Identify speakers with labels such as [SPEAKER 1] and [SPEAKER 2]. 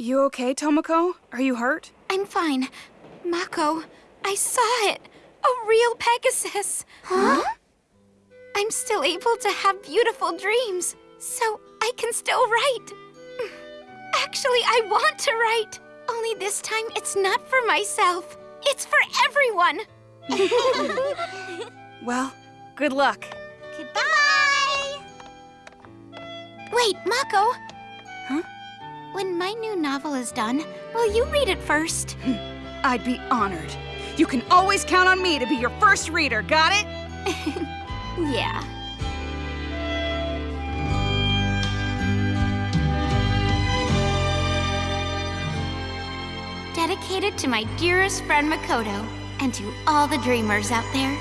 [SPEAKER 1] You okay, Tomoko? Are you hurt?
[SPEAKER 2] I'm fine. Mako, I saw it. A real Pegasus.
[SPEAKER 3] Huh?
[SPEAKER 2] I'm still able to have beautiful dreams, so I can still write. Actually, I want to write. Only this time it's not for myself. It's for everyone.
[SPEAKER 1] Well, good luck.
[SPEAKER 3] Goodbye!
[SPEAKER 2] Wait, Mako.
[SPEAKER 1] Huh?
[SPEAKER 2] When my new novel is done, will you read it first? Hmm.
[SPEAKER 1] I'd be honored. You can always count on me to be your first reader, got it?
[SPEAKER 2] Yeah. Dedicated to my dearest friend Makoto, and to all the dreamers out there.